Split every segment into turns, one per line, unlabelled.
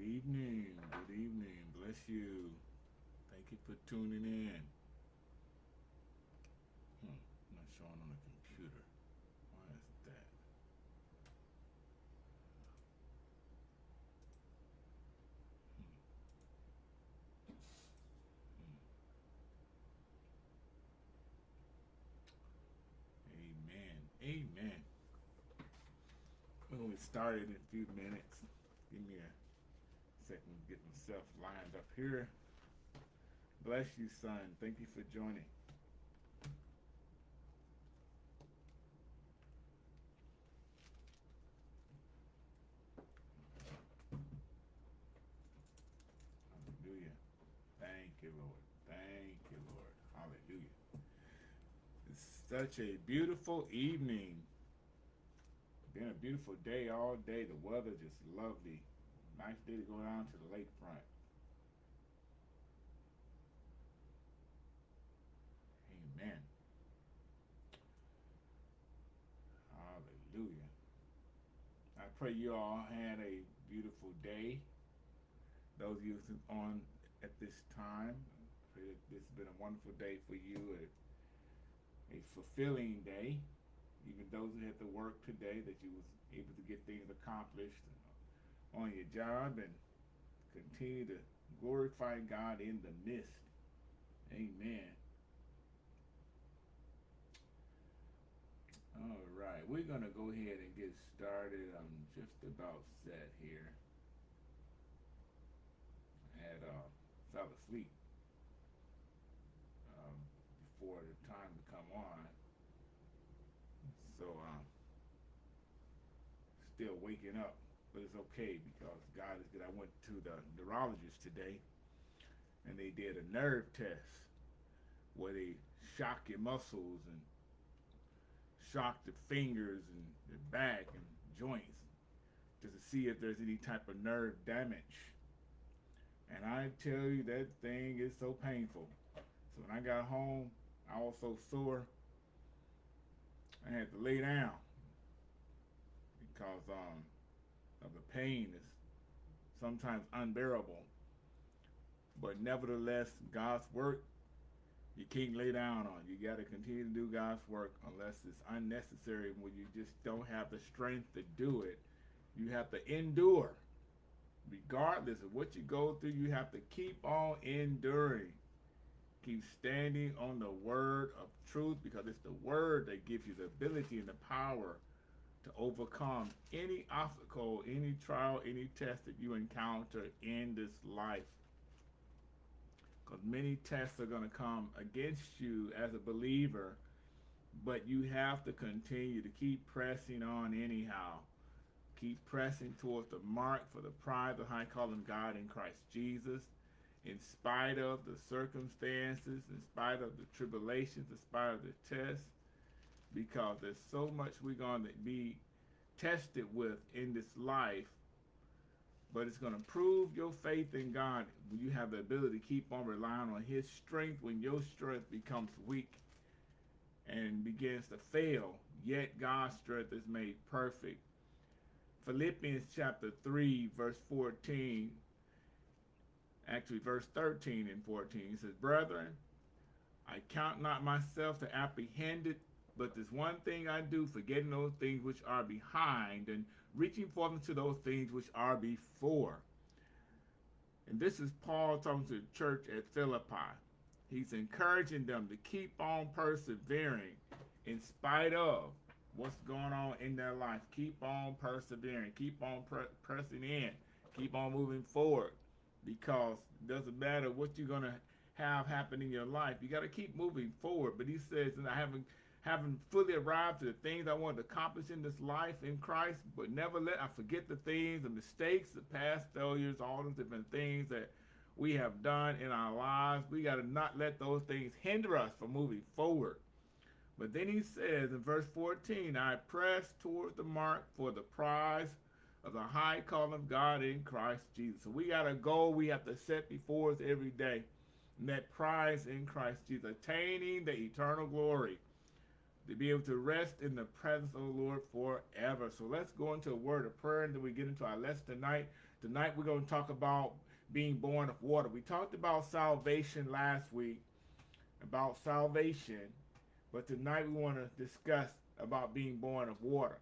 evening. Good evening. Bless you. Thank you for tuning in. Hmm, not showing on the computer. Why is that? Hmm. Amen. Amen. We'll get started in a few minutes. Give me a second get myself lined up here. Bless you, son. Thank you for joining. Hallelujah. Thank you, Lord. Thank you, Lord. Hallelujah. It's such a beautiful evening. Been a beautiful day all day. The weather just lovely. Nice day to go down to the lakefront. Amen. Hallelujah. I pray you all had a beautiful day. Those of you on at this time, I pray that this has been a wonderful day for you, a, a fulfilling day. Even those who had to work today, that you was able to get things accomplished on your job and continue to glorify God in the midst. Amen. All right, we're going to go ahead and get started. I'm just about set here. I had uh, fell asleep um, before the time to come on. So um, still waking up, okay because God is good. I went to the neurologist today, and they did a nerve test where they shock your muscles and shock the fingers and the back and joints just to see if there's any type of nerve damage. And I tell you, that thing is so painful. So when I got home, I was so sore, I had to lay down because um, of the pain is sometimes unbearable. But nevertheless, God's work you can't lay down on. You got to continue to do God's work unless it's unnecessary when you just don't have the strength to do it. You have to endure. Regardless of what you go through, you have to keep on enduring. Keep standing on the word of truth because it's the word that gives you the ability and the power to overcome any obstacle, any trial, any test that you encounter in this life because many tests are going to come against you as a believer, but you have to continue to keep pressing on anyhow. Keep pressing towards the mark for the prize of high calling God in Christ Jesus, in spite of the circumstances, in spite of the tribulations, in spite of the tests, because there's so much we're going to be tested with in this life but it's going to prove your faith in God. You have the ability to keep on relying on his strength when your strength becomes weak and begins to fail. Yet God's strength is made perfect. Philippians chapter 3 verse 14 actually verse 13 and 14 he says brethren I count not myself to apprehended but there's one thing I do, forgetting those things which are behind and reaching forth to those things which are before. And this is Paul talking to the church at Philippi. He's encouraging them to keep on persevering in spite of what's going on in their life. Keep on persevering. Keep on pre pressing in. Keep on moving forward. Because it doesn't matter what you're going to have happen in your life. You got to keep moving forward. But he says, and I haven't having fully arrived to the things I want to accomplish in this life in Christ, but never let I forget the things, the mistakes, the past failures, all the different things that we have done in our lives. We got to not let those things hinder us from moving forward. But then he says in verse 14, I press toward the mark for the prize of the high calling of God in Christ Jesus. So we got a goal we have to set before us every day. And that prize in Christ Jesus, attaining the eternal glory to be able to rest in the presence of the Lord forever. So let's go into a word of prayer and then we get into our lesson tonight. Tonight we're going to talk about being born of water. We talked about salvation last week, about salvation, but tonight we want to discuss about being born of water.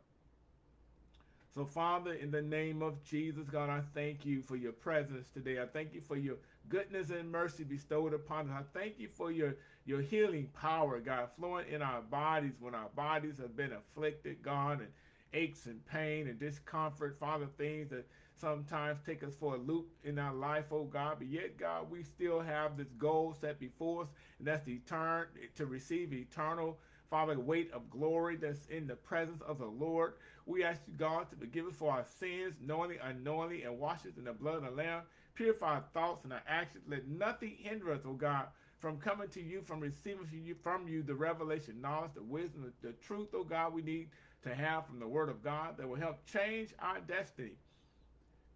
So, Father, in the name of Jesus, God, I thank you for your presence today. I thank you for your goodness and mercy bestowed upon us. I thank you for your, your healing power, God, flowing in our bodies when our bodies have been afflicted, God, and aches and pain and discomfort, Father, things that sometimes take us for a loop in our life, oh God. But yet, God, we still have this goal set before us, and that's to, etern- to receive eternal, Father, weight of glory that's in the presence of the Lord. We ask you, God, to forgive us for our sins, knowingly, unknowingly, and wash us in the blood of the Lamb. Purify our thoughts and our actions. Let nothing hinder us, oh God, from coming to you, from receiving from you, from you the revelation, knowledge, the wisdom, the, truth, oh God, we need to have from the Word of God that will help change our destiny.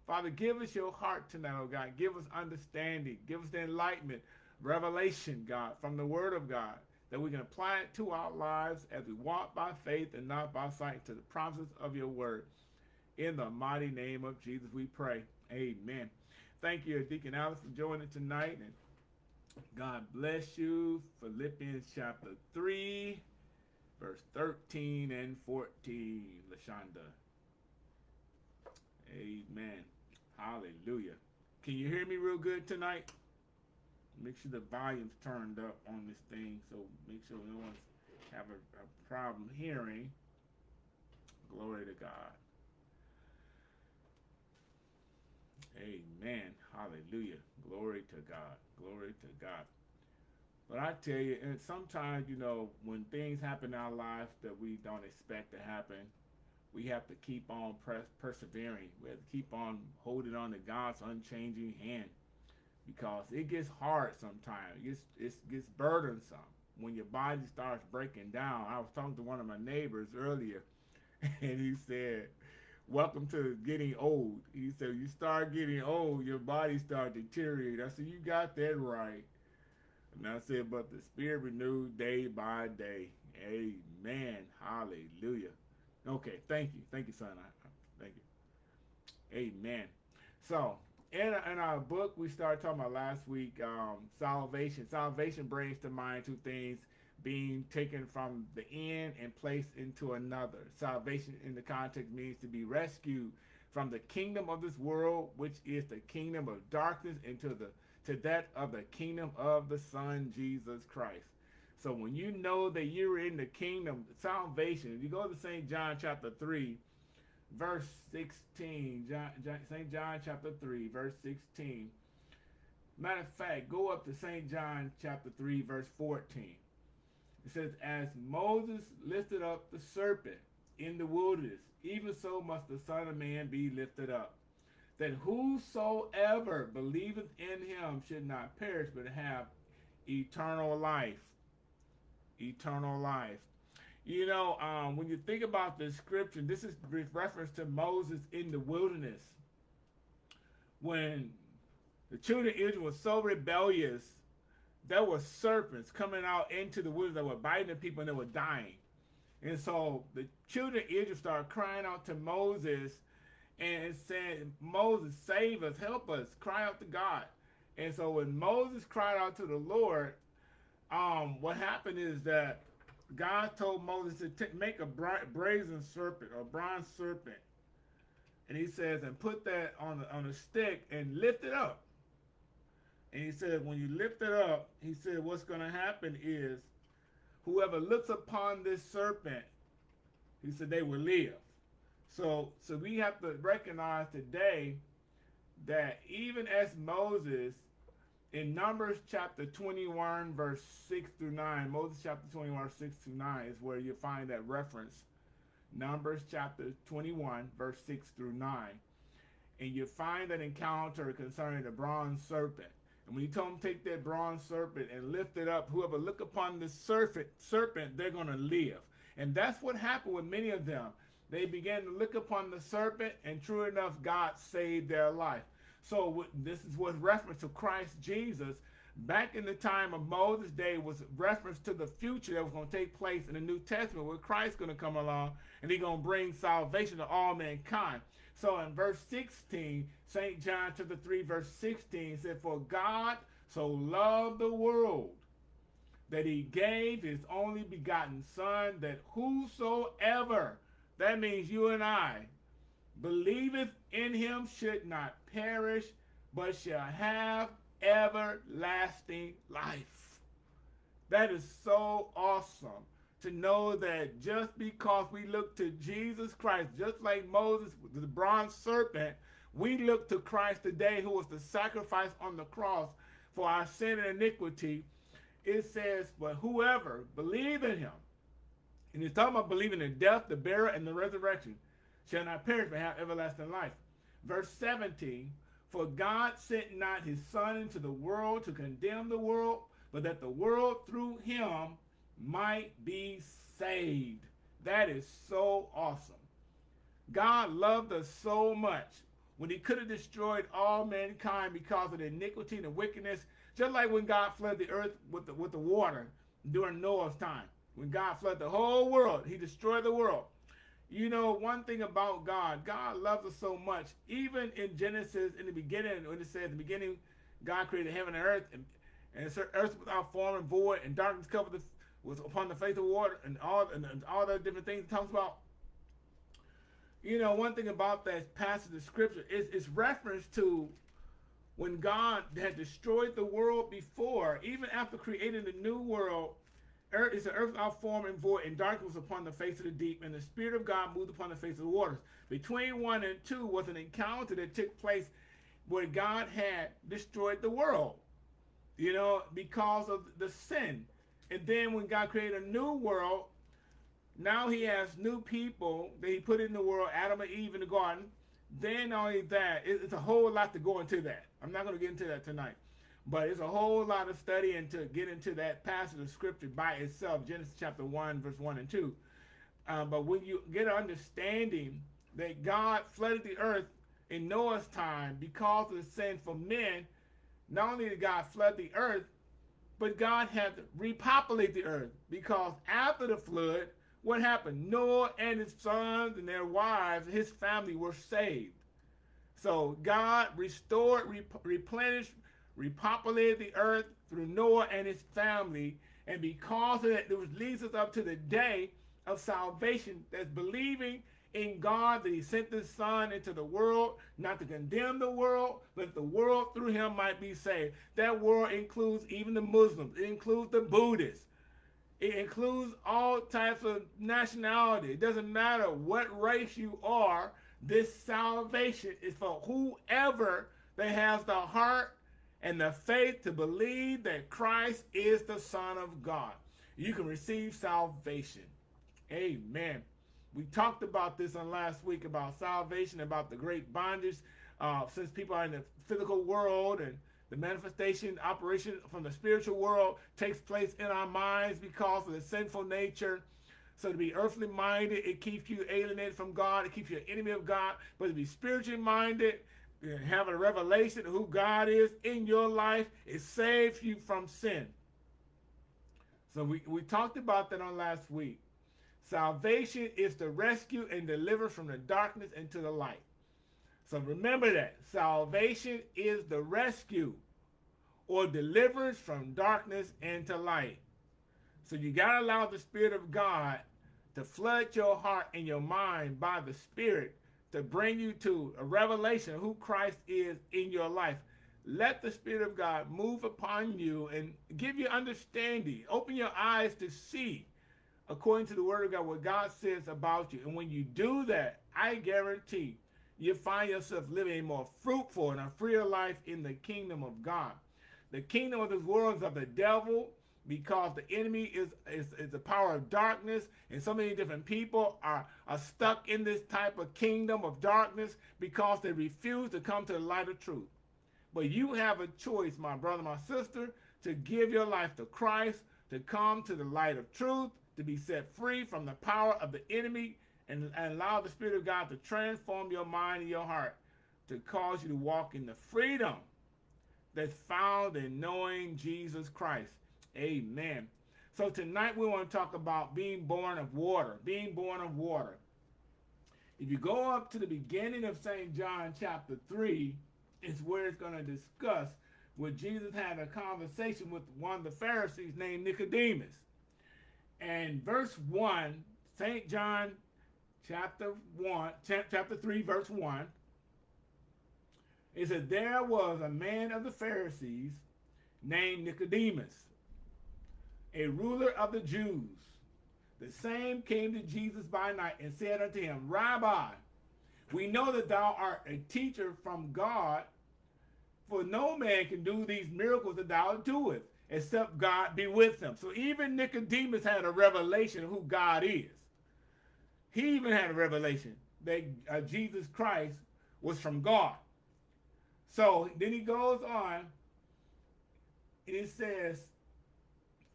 Father, give us your heart tonight, oh God. Give us understanding. Give us the enlightenment, revelation, God, from the Word of God, that we can apply it to our lives as we walk by faith and not by sight to the promises of your Word. In the mighty name of Jesus, we pray. Amen. Thank you, Deacon Alice, for joining tonight. And God bless you. Philippians chapter 3, verse 13 and 14. LaShonda. Amen. Hallelujah. Can you hear me real good tonight? Make sure the volume's turned up on this thing so make sure no one's have a, a problem hearing. Glory to God. Amen. Hallelujah. Glory to God. Glory to God. But I tell you, and sometimes, you know, when things happen in our lives that we don't expect to happen, we have to keep on persevering. We have to keep on holding on to God's unchanging hand because it gets hard sometimes. It gets, it gets burdensome when your body starts breaking down. I was talking to one of my neighbors earlier, and he said, welcome to getting old. He said, you start getting old, your body start deteriorating. I said, you got that right. And I said, but the spirit renewed day by day. Amen. Hallelujah. Okay, thank you. Thank you, son. Thank you. Amen. So, in, in our book, we started talking about last week um, salvation. Salvation brings to mind two things being taken from the end and placed into another. Salvation in the context means to be rescued from the kingdom of this world, which is the kingdom of darkness, into the to that of the kingdom of the Son Jesus Christ. So when you know that you're in the kingdom, salvation, if you go to St. John chapter 3, verse 16, John, John, St. John chapter 3, verse 16. Matter of fact, go up to St. John chapter 3, verse 14. It says, As Moses lifted up the serpent in the wilderness, even so must the Son of Man be lifted up, that whosoever believeth in him should not perish, but have eternal life. Eternal life. You know, um, when you think about the scripture, this is reference to Moses in the wilderness. When the children of Israel were so rebellious there were serpents coming out into the woods that were biting the people and they were dying. And so the children of Israel started crying out to Moses and said, Moses, save us, help us, cry out to God. And so when Moses cried out to the Lord, um, what happened is that God told Moses to make a brazen serpent or bronze serpent. And he says, and put that on, the, on a stick and lift it up. And he said, when you lift it up, he said, what's going to happen is whoever looks upon this serpent, he said, they will live. So, so we have to recognize today that even as Moses, in Numbers chapter 21, verse 6 through 9, Moses chapter 21, 6 through 9 is where you find that reference. Numbers chapter 21, verse 6 through 9. And you find that encounter concerning the bronze serpent. And when he told him take that bronze serpent and lift it up, whoever look upon the serpent, serpent, they're going to live. And that's what happened with many of them. They began to look upon the serpent, and true enough, God saved their life. So this is what reference to Christ Jesus. Back in the time of Moses' day was reference to the future that was going to take place in the New Testament where Christ's going to come along and he's going to bring salvation to all mankind. So in verse 16, St. John chapter 3, verse 16 said, For God so loved the world that he gave his only begotten son, that whosoever, that means you and I, believeth in him should not perish, but shall have everlasting life. That is so awesome to know that just because we look to Jesus Christ, just like Moses, the bronze serpent, we look to Christ today who was the sacrifice on the cross for our sin and iniquity. It says, but whoever believe in him, and he's talking about believing in death, the burial, and the resurrection, shall not perish but have everlasting life. Verse 17, for God sent not his son into the world to condemn the world, but that the world through him might be saved. That is so awesome. God loved us so much when he could have destroyed all mankind because of the iniquity and the wickedness, just like when God flooded the earth with the, with the water during Noah's time. When God flooded the whole world, he destroyed the world. You know, one thing about God, God loves us so much. Even in Genesis, in the beginning, when it says, in the beginning, God created heaven and earth, and, and earth without form and void, and darkness covered the was upon the face of water and all and, and all the different things it talks about. You know, one thing about that passage of scripture is it's reference to when God had destroyed the world before, even after creating the new world, earth is an earth without form and void, and darkness upon the face of the deep, and the Spirit of God moved upon the face of the waters. Between one and two was an encounter that took place where God had destroyed the world, you know, because of the sin. And then when God created a new world, now he has new people that he put in the world, Adam and Eve in the garden. Then only that, it's a whole lot to go into that. I'm not going to get into that tonight. But it's a whole lot of study and to get into that passage of scripture by itself, Genesis chapter 1, verse 1 and 2. Uh, but when you get an understanding that God flooded the earth in Noah's time because of the sin for men, not only did God flood the earth, but God had to repopulate the earth because after the flood, what happened? Noah and his sons and their wives, his family were saved. So God restored, rep replenished, repopulated the earth through Noah and his family. And because of that, it leads us up to the day of salvation that's believing in God that he sent his son into the world, not to condemn the world, but the world through him might be saved. That world includes even the Muslims. It includes the Buddhists. It includes all types of nationality. It doesn't matter what race you are. This salvation is for whoever that has the heart and the faith to believe that Christ is the Son of God. You can receive salvation. Amen. We talked about this on last week about salvation, about the great bondage, uh, since people are in the physical world and the manifestation, operation from the spiritual world takes place in our minds because of the sinful nature. So to be earthly minded, it keeps you alienated from God. It keeps you an enemy of God. But to be spiritually minded, and have a revelation of who God is in your life, it saves you from sin. So we, we talked about that on last week. Salvation is the rescue and deliver from the darkness into the light. So remember that. Salvation is the rescue or deliverance from darkness into light. So you got to allow the Spirit of God to flood your heart and your mind by the Spirit to bring you to a revelation of who Christ is in your life. Let the Spirit of God move upon you and give you understanding. Open your eyes to see according to the word of God, what God says about you. And when you do that, I guarantee you find yourself living a more fruitful and a freer life in the kingdom of God. The kingdom of this world is of the devil because the enemy is, is, is the power of darkness and so many different people are, are stuck in this type of kingdom of darkness because they refuse to come to the light of truth. But you have a choice, my brother, my sister, to give your life to Christ, to come to the light of truth, to be set free from the power of the enemy and, and allow the Spirit of God to transform your mind and your heart to cause you to walk in the freedom that's found in knowing Jesus Christ. Amen. So tonight we want to talk about being born of water, being born of water. If you go up to the beginning of St. John chapter 3, it's where it's going to discuss where Jesus had a conversation with one of the Pharisees named Nicodemus. And verse 1, St. John chapter 1, chapter 3, verse 1, it says, There was a man of the Pharisees named Nicodemus, a ruler of the Jews. The same came to Jesus by night and said unto him, Rabbi, we know that thou art a teacher from God, for no man can do these miracles that thou doest, except God be with him. So even Nicodemus had a revelation of who God is. He even had a revelation that uh, Jesus Christ was from God. So then he goes on and it says,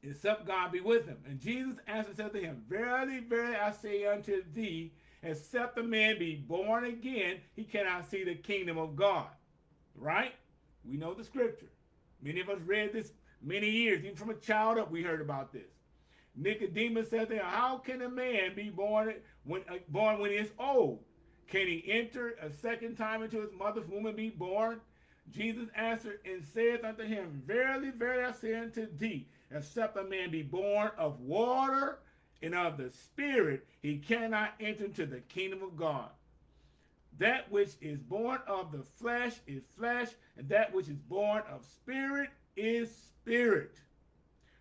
except God be with him. And Jesus answered said to him, Verily, verily, I say unto thee, except a man be born again, he cannot see the kingdom of God. Right? We know the scripture. Many of us read this many years. Even from a child up, we heard about this. Nicodemus said him, How can a man be born when, uh, born when he is old? Can he enter a second time into his mother's womb and be born? Jesus answered and said unto him, Verily, verily, I say unto thee, except a man be born of water and of the Spirit, he cannot enter into the kingdom of God. That which is born of the flesh is flesh, and that which is born of spirit is spirit.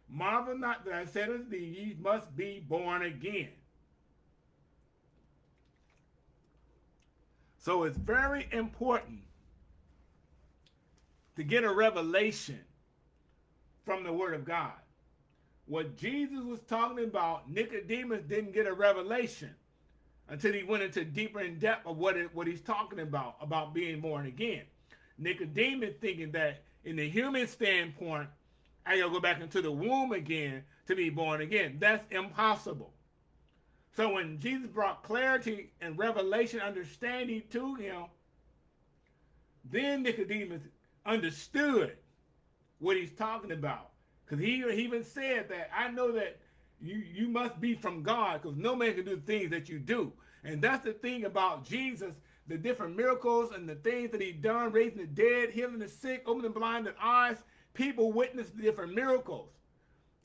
Marvel not that I said unto thee, ye must be born again. So it's very important to get a revelation from the Word of God. What Jesus was talking about, Nicodemus didn't get a revelation until he went into deeper in depth of what, it, what he's talking about, about being born again. Nicodemus thinking that in the human standpoint, I gotta go back into the womb again to be born again. That's impossible. So when Jesus brought clarity and revelation understanding to him, then Nicodemus understood what he's talking about. Because he, he even said that, I know that you, you must be from God because no man can do the things that you do. And that's the thing about Jesus, the different miracles and the things that he done, raising the dead, healing the sick, opening blinded eyes. People witnessed different miracles.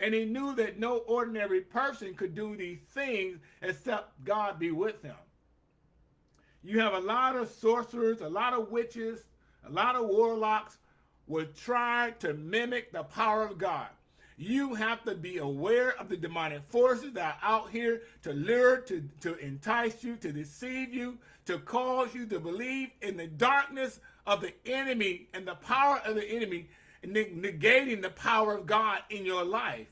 And he knew that no ordinary person could do these things except God be with them. You have a lot of sorcerers, a lot of witches, a lot of warlocks will try to mimic the power of God. You have to be aware of the demonic forces that are out here to lure, to, to entice you, to deceive you, to cause you to believe in the darkness of the enemy and the power of the enemy, negating the power of God in your life.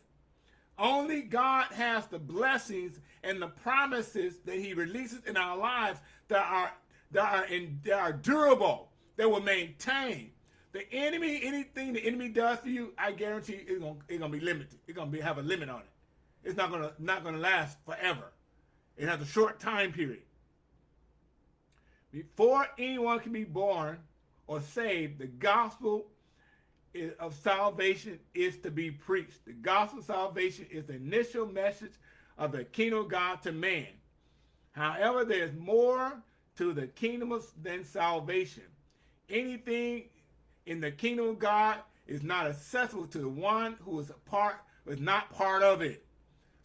Only God has the blessings and the promises that he releases in our lives that are, that are, in, that are durable that will maintain. The enemy, anything the enemy does for you, I guarantee it's gonna it's gonna be limited. It's gonna be have a limit on it. It's not gonna not gonna last forever. It has a short time period. Before anyone can be born or saved, the gospel of salvation is to be preached. The gospel of salvation is the initial message of the kingdom of God to man. However, there's more to the kingdom than salvation anything in the kingdom of God is not accessible to the one who is a part, is not part of it.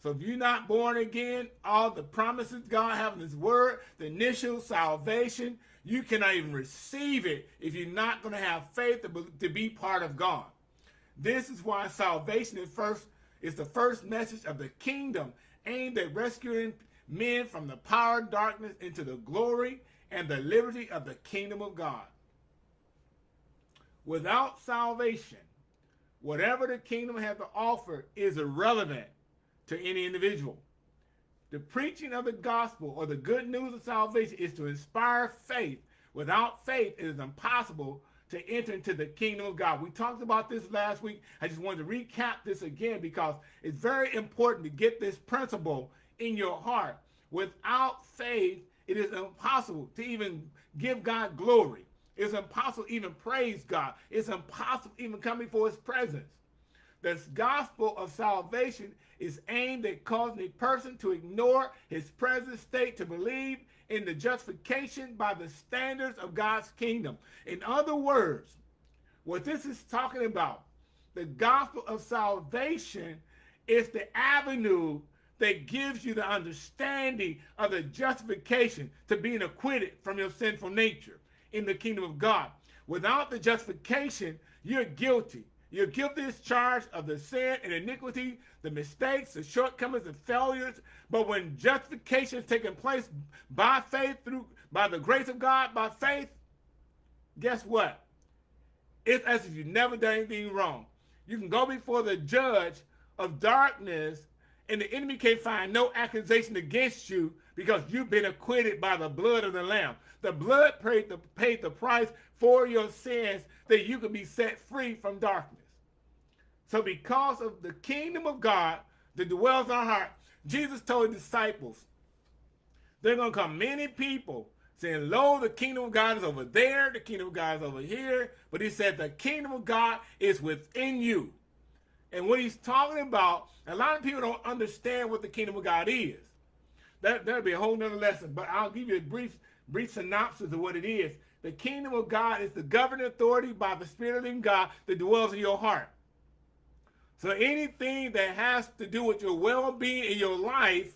So if you're not born again, all the promises God has in his word, the initial salvation, you cannot even receive it if you're not going to have faith to, be part of God. This is why salvation is first is the first message of the kingdom aimed at rescuing men from the power of darkness into the glory and the liberty of the kingdom of God. Without salvation, whatever the kingdom has to offer is irrelevant to any individual. The preaching of the gospel or the good news of salvation is to inspire faith. Without faith, it is impossible to enter into the kingdom of God. We talked about this last week. I just wanted to recap this again because it's very important to get this principle in your heart. Without faith, it is impossible to even give God glory. It's impossible even praise God. It's impossible even come before his presence. This gospel of salvation is aimed at causing a person to ignore his present state to believe in the justification by the standards of God's kingdom. In other words, what this is talking about, the gospel of salvation is the avenue that gives you the understanding of the justification to being acquitted from your sinful nature in the kingdom of God. Without the justification, you're guilty. You're guilty as charged of the sin and iniquity, the mistakes, the shortcomings, and failures. But when justification is taking place by faith, through by the grace of God, by faith, guess what? It's as if you never done anything wrong. You can go before the judge of darkness, and the enemy can't find no accusation against you because you've been acquitted by the blood of the Lamb. The blood paid the, paid the price for your sins that you can be set free from darkness. So because of the kingdom of God that dwells in our heart, Jesus told his disciples, there are going to come many people saying, lo, the kingdom of God is over there, the kingdom of God is over here. But he said the kingdom of God is within you. And what he's talking about, a lot of people don't understand what the kingdom of God is. That, that'll be a whole nother lesson, but I'll give you a brief, brief synopsis of what it is. The kingdom of God is the governing authority by the Spirit of the God that dwells in your heart. So anything that has to do with your well-being in your life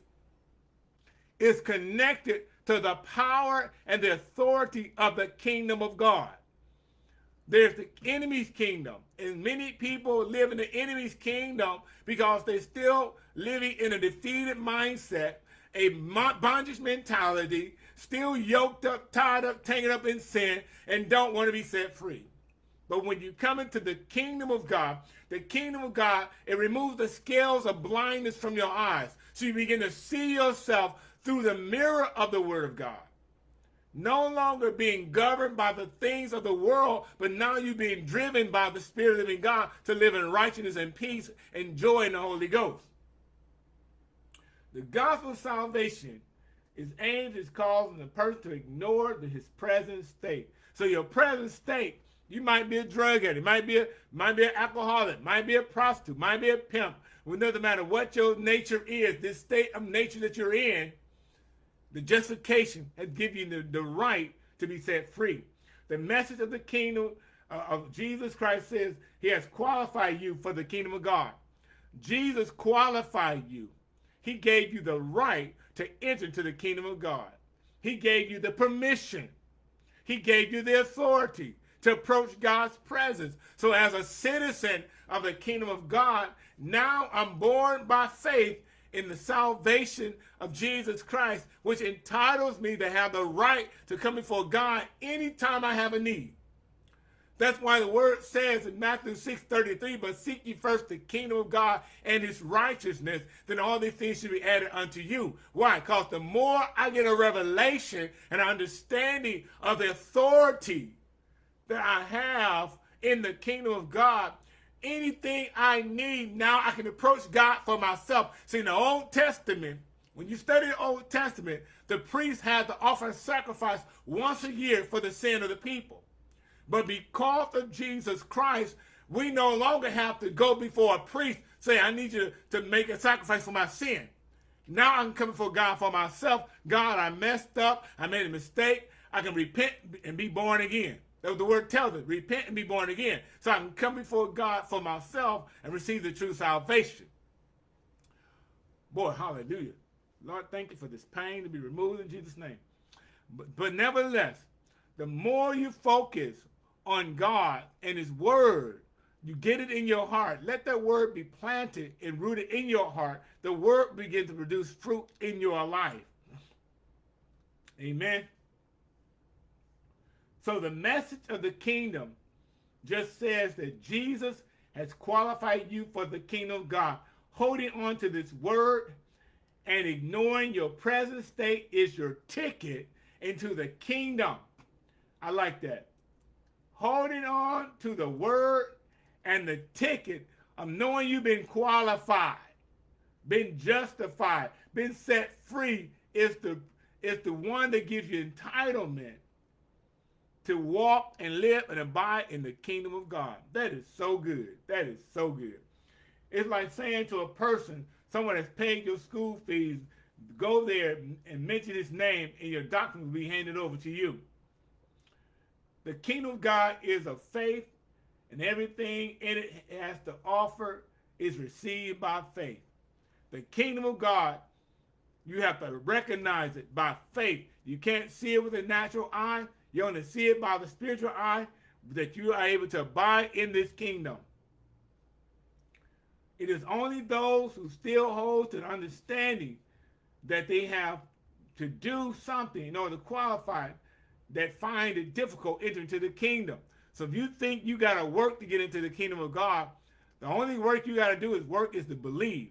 is connected to the power and the authority of the kingdom of God. There's the enemy's kingdom, and many people live in the enemy's kingdom because they're still living in a defeated mindset, a bondage mentality, still yoked up, tied up, tangled up in sin, and don't want to be set free. But when you come into the kingdom of God, the kingdom of God, it removes the scales of blindness from your eyes. So you begin to see yourself through the mirror of the word of God. No longer being governed by the things of the world, but now you're being driven by the Spirit of living God to live in righteousness and peace and joy in the Holy Ghost. The gospel of salvation is aimed is causing the person to ignore the, his present state. So your present state you might be a drug addict, might be a might be an alcoholic, might be a prostitute, might be a pimp. It doesn't matter what your nature is, this state of nature that you're in, the justification has given you the, the right to be set free. The message of the kingdom uh, of Jesus Christ says he has qualified you for the kingdom of God. Jesus qualified you. He gave you the right to enter into the kingdom of God. He gave you the permission. He gave you the authority to approach God's presence. So as a citizen of the kingdom of God, now I'm born by faith in the salvation of Jesus Christ, which entitles me to have the right to come before God anytime I have a need. That's why the word says in Matthew 6, 33, but seek ye first the kingdom of God and his righteousness, then all these things should be added unto you. Why? Because the more I get a revelation and understanding of the authority that I have in the kingdom of God, anything I need, now I can approach God for myself. See, in the Old Testament, when you study the Old Testament, the priest had to offer a sacrifice once a year for the sin of the people. But because of Jesus Christ, we no longer have to go before a priest, say, I need you to make a sacrifice for my sin. Now I'm coming before God for myself. God, I messed up. I made a mistake. I can repent and be born again. That's what The word tells us, repent and be born again. So I can come before God for myself and receive the true salvation. Boy, hallelujah. Lord, thank you for this pain to be removed in Jesus' name. But, but nevertheless, the more you focus on God and his word, you get it in your heart. Let that word be planted and rooted in your heart. The word begin to produce fruit in your life. Amen. So the message of the kingdom just says that Jesus has qualified you for the kingdom of God. Holding on to this word and ignoring your present state is your ticket into the kingdom. I like that. Holding on to the word and the ticket of knowing you've been qualified, been justified, been set free is the, is the one that gives you entitlement to walk and live and abide in the kingdom of God. That is so good. That is so good. It's like saying to a person, someone that's paying your school fees, go there and mention his name and your doctrine will be handed over to you. The kingdom of God is of faith and everything in it has to offer is received by faith. The kingdom of God, you have to recognize it by faith. You can't see it with a natural eye. You only see it by the spiritual eye that you are able to abide in this kingdom. It is only those who still hold to the understanding that they have to do something in order to qualify that find it difficult entering into the kingdom. So if you think you got to work to get into the kingdom of God, the only work you got to do is work is to believe.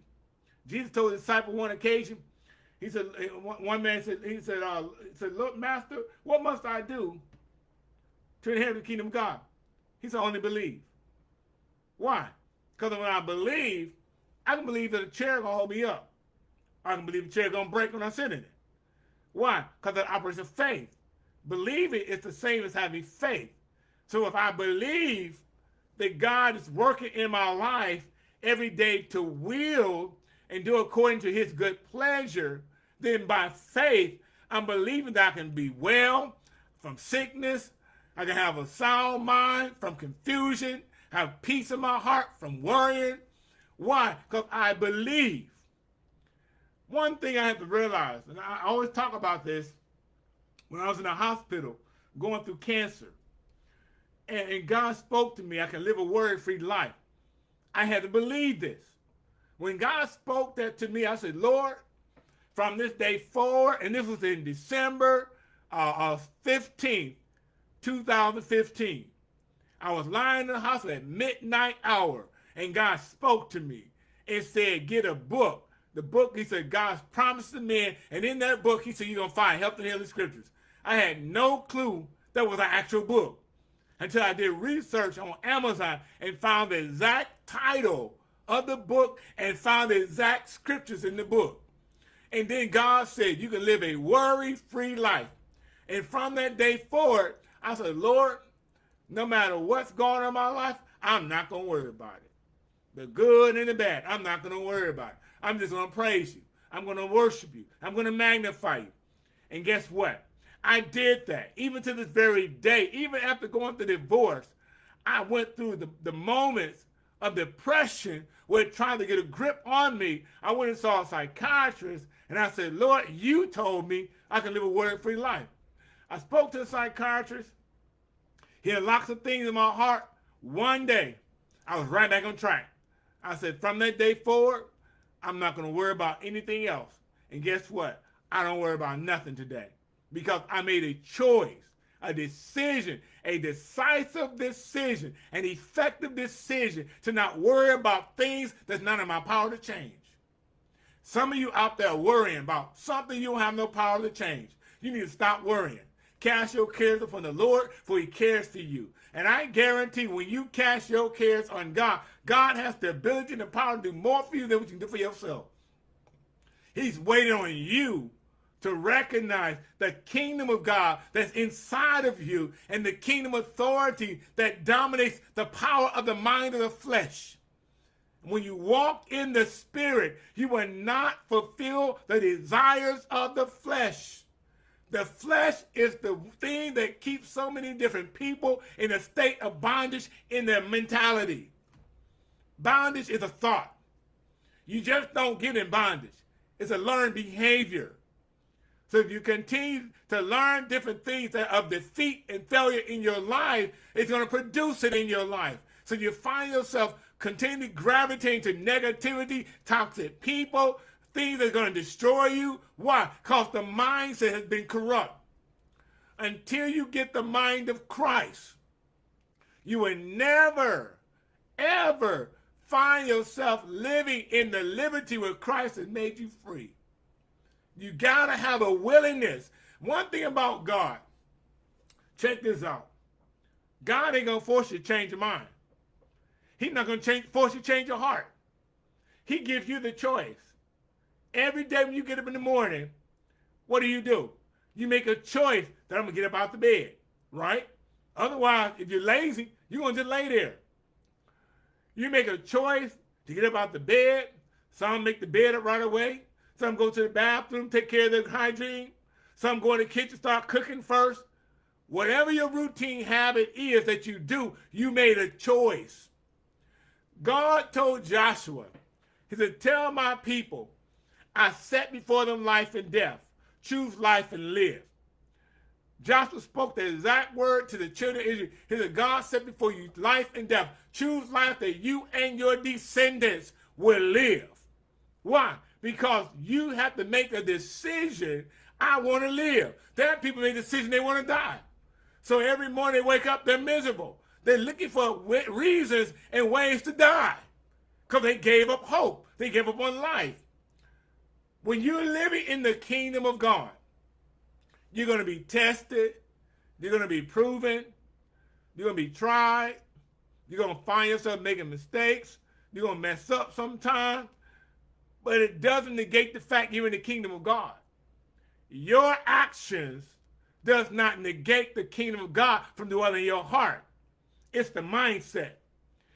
Jesus told his disciple one occasion, he said, one man said, he said, uh, he said, look, master, what must I do to inherit the kingdom of God? He said, only believe. Why? Because when I believe, I can believe that a chair gonna hold me up. I can believe the chair gonna break when I sit in it. Why? Because that operates of faith. Believing is the same as having faith. So if I believe that God is working in my life every day to will and do according to his good pleasure, then by faith, I'm believing that I can be well from sickness. I can have a sound mind from confusion, have peace in my heart from worrying. Why? Because I believe. One thing I have to realize, and I always talk about this when I was in the hospital going through cancer, and, and God spoke to me, I can live a worry-free life. I had to believe this. When God spoke that to me, I said, Lord, from this day forward, and this was in December uh, of 15th, 2015. I was lying in the hospital at midnight hour, and God spoke to me and said, get a book. The book, he said, God's promised to men, and in that book, he said, you're going to find help in the scriptures. I had no clue that was an actual book until I did research on Amazon and found the exact title of the book and found the exact scriptures in the book. And then God said, you can live a worry-free life. And from that day forward, I said, Lord, no matter what's going on in my life, I'm not going to worry about it. The good and the bad, I'm not going to worry about it. I'm just going to praise you. I'm going to worship you. I'm going to magnify you. And guess what? I did that. Even to this very day, even after going through divorce, I went through the, the moments of depression where trying to get a grip on me. I went and saw a psychiatrist and I said, Lord, you told me I can live a worry-free life. I spoke to the psychiatrist. He unlocked some things in my heart. One day, I was right back on track. I said, from that day forward, I'm not going to worry about anything else. And guess what? I don't worry about nothing today because I made a choice, a decision, a decisive decision, an effective decision to not worry about things that's not in my power to change. Some of you out there worrying about something you don't have no power to change. You need to stop worrying. Cast your cares upon the Lord, for he cares for you. And I guarantee when you cast your cares on God, God has the ability and the power to do more for you than what you can do for yourself. He's waiting on you to recognize the kingdom of God that's inside of you and the kingdom authority that dominates the power of the mind of the flesh. When you walk in the spirit, you will not fulfill the desires of the flesh. The flesh is the thing that keeps so many different people in a state of bondage in their mentality. Bondage is a thought. You just don't get in bondage. It's a learned behavior. So if you continue to learn different things that of defeat and failure in your life, it's going to produce it in your life. So you find yourself continually gravitating to negativity, toxic people, things that are going to destroy you. Why? Because the mindset has been corrupt. Until you get the mind of Christ, you will never, ever find yourself living in the liberty where Christ has made you free. You got to have a willingness. One thing about God, check this out. God ain't going to force you to change your mind. He's not going to change, force you to change your heart. He gives you the choice. Every day when you get up in the morning, what do you do? You make a choice that I'm going to get up out the bed, right? Otherwise, if you're lazy, you're going to just lay there. You make a choice to get up out the bed. Some make the bed up right away. Some go to the bathroom, take care of their hygiene. Some go in the kitchen, start cooking first. Whatever your routine habit is that you do, you made a choice. God told Joshua, he said, tell my people, I set before them life and death. Choose life and live. Joshua spoke the exact word to the children of Israel. He said, God set before you life and death. Choose life that you and your descendants will live. Why? Because you have to make a decision, I want to live. There are people make a decision they want to die. So every morning they wake up, they're miserable. They're looking for reasons and ways to die because they gave up hope. They gave up on life. When you're living in the kingdom of God, you're going to be tested. You're going to be proven. You're going to be tried. You're going to find yourself making mistakes. You're going to mess up sometimes. But it doesn't negate the fact you're in the kingdom of God. Your actions does not negate the kingdom of God from dwelling in your heart. It's the mindset.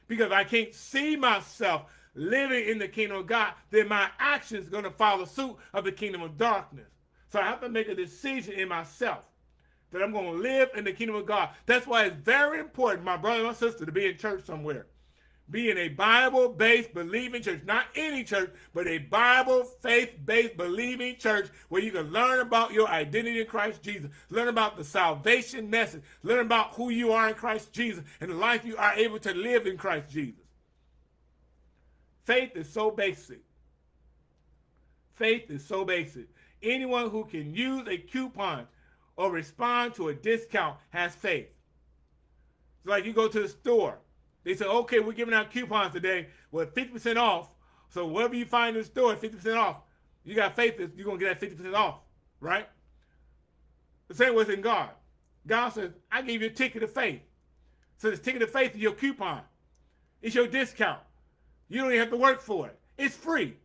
Because I can't see myself living in the kingdom of God, then my actions going to follow suit of the kingdom of darkness. So I have to make a decision in myself that I'm going to live in the kingdom of God. That's why it's very important, my brother and my sister, to be in church somewhere. Be in a Bible-based believing church. Not any church, but a Bible, faith-based believing church where you can learn about your identity in Christ Jesus. Learn about the salvation message. Learn about who you are in Christ Jesus and the life you are able to live in Christ Jesus. Faith is so basic. Faith is so basic. Anyone who can use a coupon or respond to a discount has faith. It's like you go to the store. They said, okay, we're giving out coupons today with 50% off. So whatever you find in the store, 50% off. You got faith that you're going to get that 50% off, right? The same way in God. God says, I gave you a ticket of faith. So this ticket of faith is your coupon. It's your discount. You don't even have to work for it. It's free.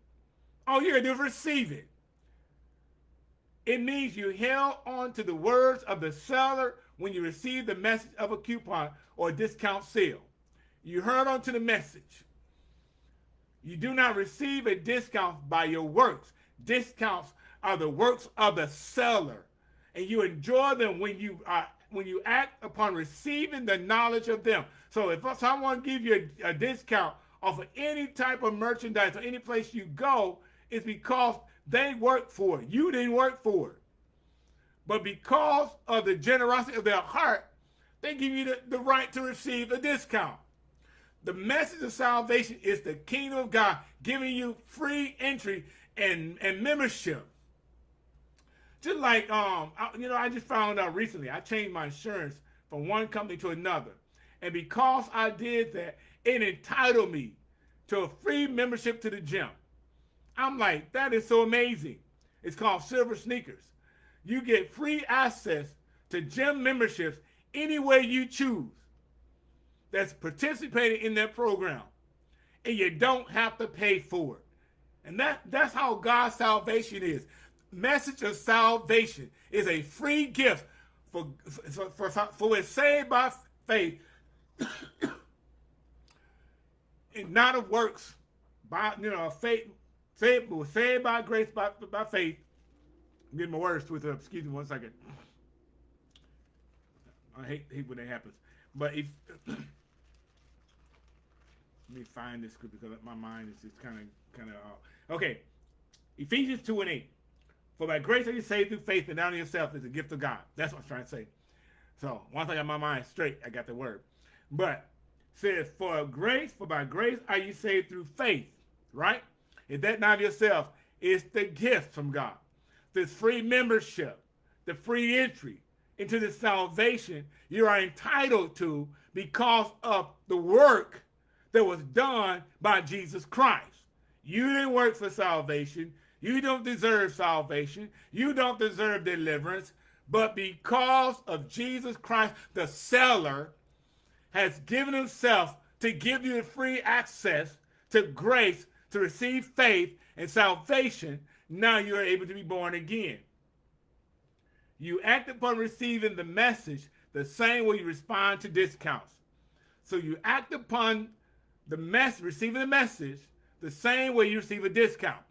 All you got to do is receive it. It means you held on to the words of the seller when you received the message of a coupon or a discount sale. You heard on to the message. You do not receive a discount by your works. Discounts are the works of the seller. And you enjoy them when you are when you act upon receiving the knowledge of them. So if someone gives you a, a discount off of any type of merchandise or any place you go, it's because they worked for it. You didn't work for it. But because of the generosity of their heart, they give you the, the right to receive a discount. The message of salvation is the kingdom of God giving you free entry and, and membership. Just like, um, I, you know, I just found out recently, I changed my insurance from one company to another. And because I did that, it entitled me to a free membership to the gym. I'm like, that is so amazing. It's called Silver Sneakers. You get free access to gym memberships any way you choose that's participating in that program. And you don't have to pay for it. And that, that's how God's salvation is. Message of salvation is a free gift for, for, for, for it's saved by faith and not of works, by you know, faith Saved, saved by grace, by, by faith. I'm getting my words twisted up. Uh, excuse me one second. I hate, hate when that happens. But if let me find this scripture because my mind is just kind of kind of uh, okay. Ephesians two and eight. For by grace are you saved through faith, and not in yourself is a gift of God. That's what I'm trying to say. So once I got my mind straight, I got the word. But says, for grace, for by grace are you saved through faith, right? Is that not yourself? It's the gift from God. This free membership, the free entry into the salvation you are entitled to because of the work that was done by Jesus Christ. You didn't work for salvation. You don't deserve salvation. You don't deserve deliverance. But because of Jesus Christ, the seller has given himself to give you free access to grace to receive faith and salvation, now you are able to be born again. You act upon receiving the message the same way you respond to discounts. So you act upon the mess, receiving the message the same way you receive a discount.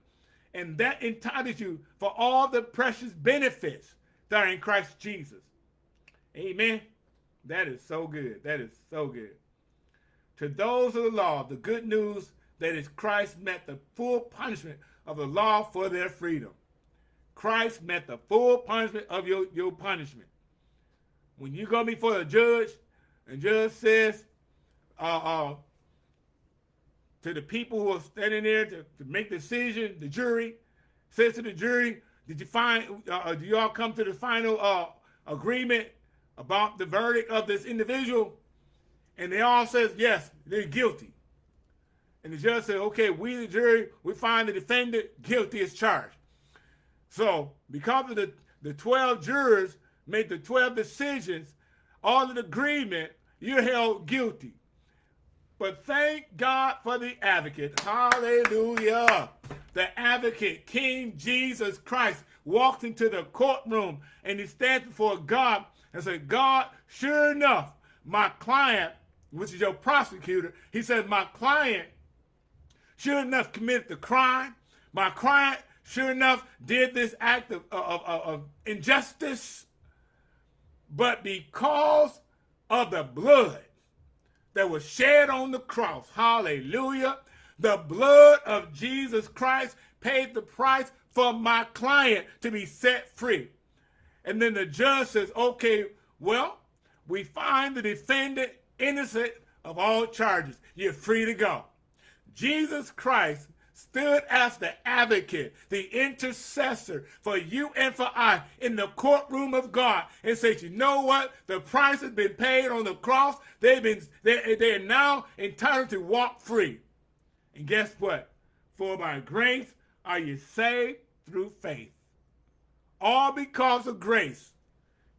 And that entitles you for all the precious benefits that are in Christ Jesus. Amen. That is so good. That is so good. To those of the law, the good news that is Christ met the full punishment of the law for their freedom. Christ met the full punishment of your, your punishment. When you go before the judge, and judge says uh, uh, to the people who are standing there to, to make the decision, the jury says to the jury, did you find, uh, uh do you all come to the final uh, agreement about the verdict of this individual? And they all says, yes, they're guilty. And the judge said, okay, we the jury, we find the defendant guilty as charged. So because of the, the 12 jurors made the 12 decisions, all in agreement, you're held guilty. But thank God for the advocate. Hallelujah. The advocate, King Jesus Christ, walked into the courtroom and he stands before God and said, God, sure enough, my client, which is your prosecutor, he said, my client, sure enough, committed the crime. My client, sure enough, did this act of, of, of, of injustice. But because of the blood that was shed on the cross, hallelujah, the blood of Jesus Christ paid the price for my client to be set free. And then the judge says, okay, well, we find the defendant innocent of all charges. You're free to go. Jesus Christ stood as the advocate, the intercessor for you and for I in the courtroom of God and said, you know what? The price has been paid on the cross. They've been, they, they're now entitled to walk free. And guess what? For by grace are you saved through faith. All because of grace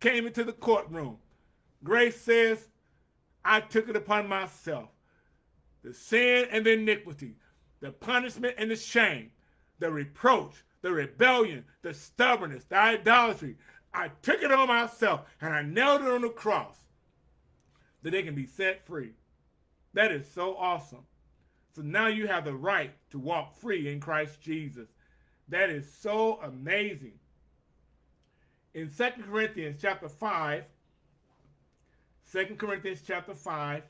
came into the courtroom. Grace says, I took it upon myself. The sin and the iniquity, the punishment and the shame, the reproach, the rebellion, the stubbornness, the idolatry. I took it on myself and I nailed it on the cross that they can be set free. That is so awesome. So now you have the right to walk free in Christ Jesus. That is so amazing. In 2 Corinthians chapter 5, 2 Corinthians chapter 5,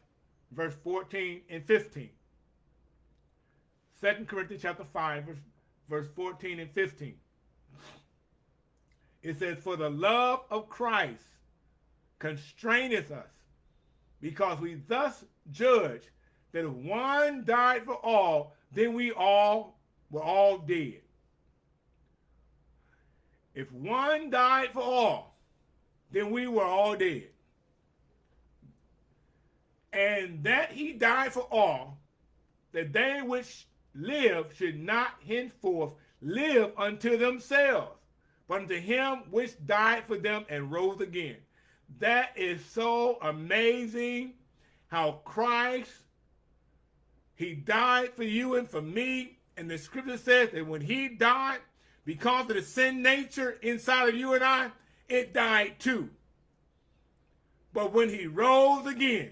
verse 14 and 15. 2 Corinthians chapter 5, verse, verse 14 and 15. It says, For the love of Christ constraineth us, because we thus judge that if one died for all, then we all were all dead. If one died for all, then we were all dead. And that he died for all, that they which live should not henceforth live unto themselves, but unto him which died for them and rose again. That is so amazing how Christ, he died for you and for me. And the scripture says that when he died, because of the sin nature inside of you and I, it died too. But when he rose again,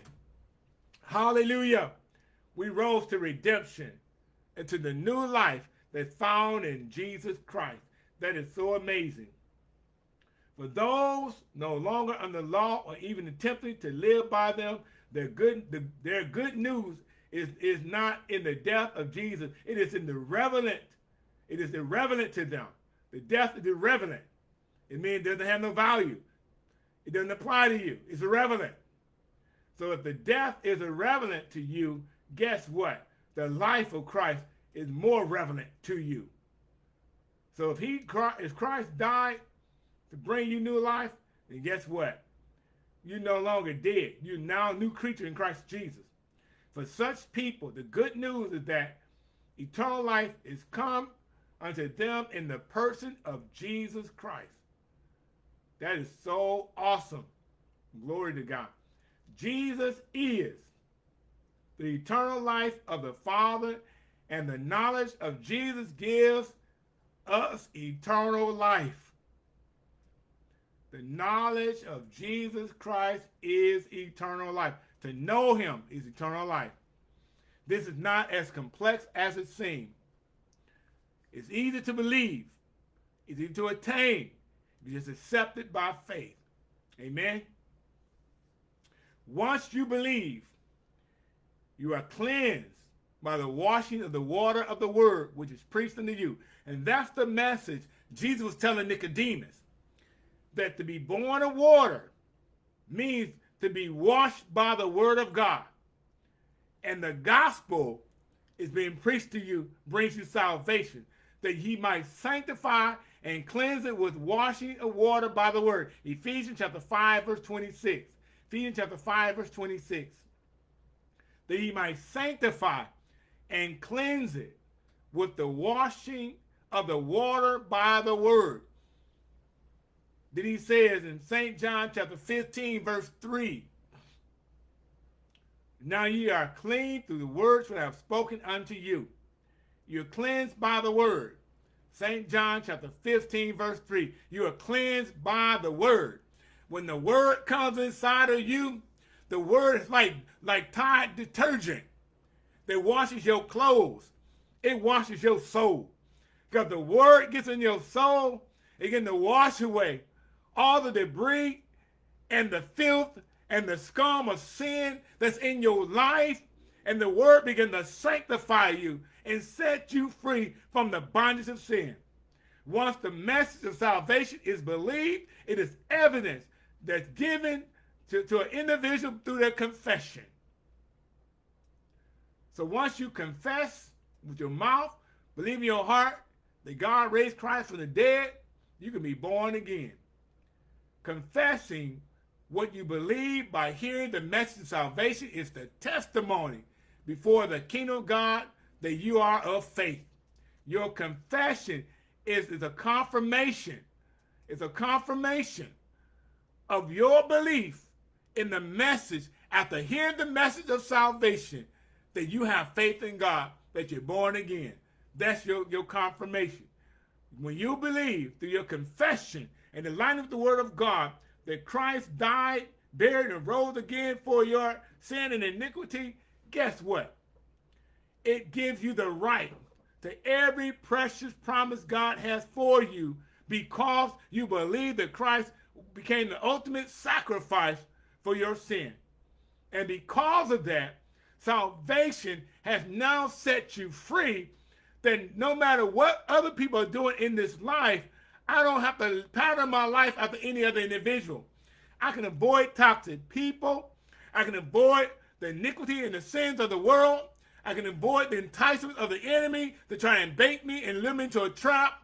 hallelujah, we rose to redemption and to the new life that's found in Jesus Christ. That is so amazing. For those no longer under law or even attempting to live by them, their good, the, their good news is, is not in the death of Jesus. It is in the irrelevant. It is irrelevant to them. The death is irrelevant. It means it doesn't have no value. It doesn't apply to you. It's irrelevant. So if the death is irrelevant to you, guess what? The life of Christ is more relevant to you. So if he, if Christ died to bring you new life, then guess what? You're no longer dead. You're now a new creature in Christ Jesus. For such people, the good news is that eternal life is come unto them in the person of Jesus Christ. That is so awesome. Glory to God. Jesus is the eternal life of the Father, and the knowledge of Jesus gives us eternal life. The knowledge of Jesus Christ is eternal life. To know him is eternal life. This is not as complex as it seems. It's easy to believe. It's easy to attain. You just accept it by faith. Amen. Once you believe, you are cleansed by the washing of the water of the word, which is preached unto you. And that's the message Jesus was telling Nicodemus, that to be born of water means to be washed by the word of God. And the gospel is being preached to you, brings you salvation, that he might sanctify and cleanse it with washing of water by the word. Ephesians chapter 5, verse 26. Ephesians chapter 5, verse 26. That he might sanctify and cleanse it with the washing of the water by the word. Then he says in St. John chapter 15, verse 3, Now ye are clean through the words which I have spoken unto you. You're cleansed by the word. St. John chapter 15, verse 3. You are cleansed by the word. When the word comes inside of you, the word is like, like Tide detergent that washes your clothes. It washes your soul. Because the word gets in your soul, it gets to wash away all the debris and the filth and the scum of sin that's in your life. And the word begin to sanctify you and set you free from the bondage of sin. Once the message of salvation is believed, it is evidence that's given to, to an individual through their confession. So once you confess with your mouth, believe in your heart that God raised Christ from the dead, you can be born again. Confessing what you believe by hearing the message of salvation is the testimony before the kingdom of God that you are of faith. Your confession is, is a confirmation. It's a confirmation of your belief in the message after hearing the message of salvation that you have faith in God, that you're born again. That's your, your confirmation. When you believe through your confession and the line of the word of God that Christ died, buried, and rose again for your sin and iniquity, guess what? It gives you the right to every precious promise God has for you because you believe that Christ became the ultimate sacrifice for your sin. And because of that, salvation has now set you free then no matter what other people are doing in this life, I don't have to pattern my life after any other individual. I can avoid toxic people. I can avoid the iniquity and the sins of the world. I can avoid the enticement of the enemy to try and bait me and lure me into a trap.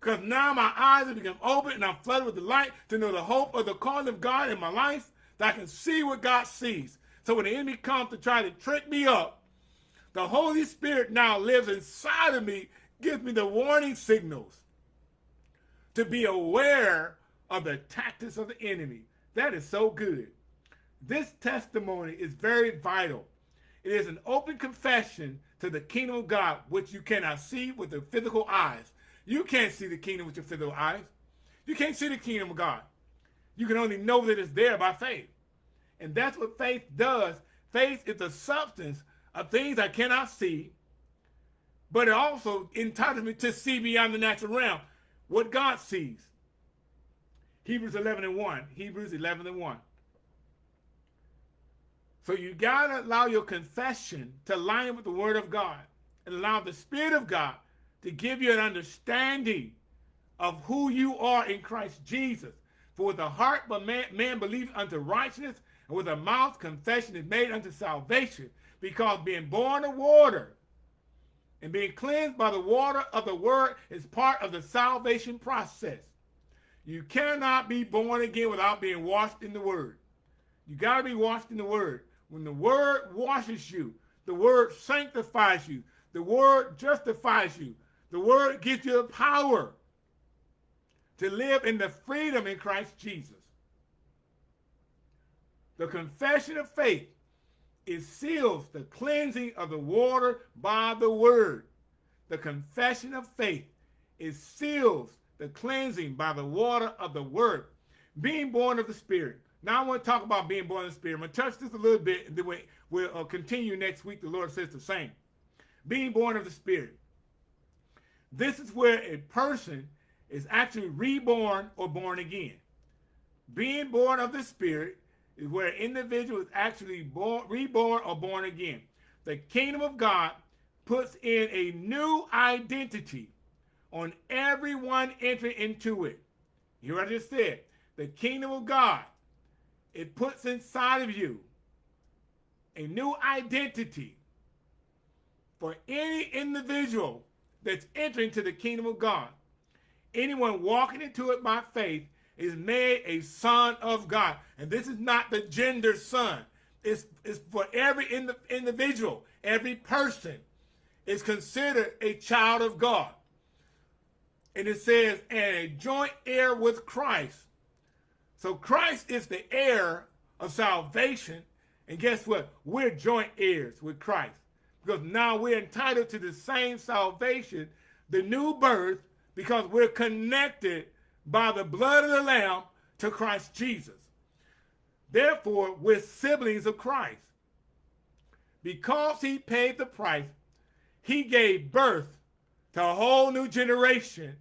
Because now my eyes have become open and I'm flooded with the light to know the hope of the calling of God in my life, that I can see what God sees. So when the enemy comes to try to trick me up, the Holy Spirit now lives inside of me, gives me the warning signals to be aware of the tactics of the enemy. That is so good. This testimony is very vital. It is an open confession to the kingdom of God, which you cannot see with the physical eyes. You can't see the kingdom with your physical eyes. You can't see the kingdom of God. You can only know that it's there by faith. And that's what faith does. Faith is the substance of things I cannot see, but it also entitles me to see beyond the natural realm what God sees. Hebrews 11 and 1. Hebrews 11 and 1. So you got to allow your confession to line up with the word of God and allow the spirit of God to give you an understanding of who you are in Christ Jesus. For with the heart man, man believes unto righteousness, and with the mouth confession is made unto salvation because being born of water and being cleansed by the water of the word is part of the salvation process. You cannot be born again without being washed in the word. You got to be washed in the word. When the word washes you, the word sanctifies you, the word justifies you, the word gives you the power to live in the freedom in Christ Jesus. The confession of faith it seals the cleansing of the water by the word. The confession of faith it seals the cleansing by the water of the word. Being born of the spirit. Now I want to talk about being born of the spirit. I'm going to touch this a little bit and then we'll uh, continue next week. The Lord says the same. Being born of the spirit. This is where a person is actually reborn or born again. Being born of the Spirit is where an individual is actually born, reborn or born again. The kingdom of God puts in a new identity on everyone entering into it. You what I just said. The kingdom of God, it puts inside of you a new identity for any individual that's entering to the kingdom of God. Anyone walking into it by faith is made a son of God. And this is not the gender son. It's, it's for every ind individual, every person is considered a child of God. And it says, and a joint heir with Christ. So Christ is the heir of salvation. And guess what? We're joint heirs with Christ. Because now we're entitled to the same salvation, the new birth, because we're connected by the blood of the Lamb to Christ Jesus. Therefore, we're siblings of Christ. Because he paid the price, he gave birth to a whole new generation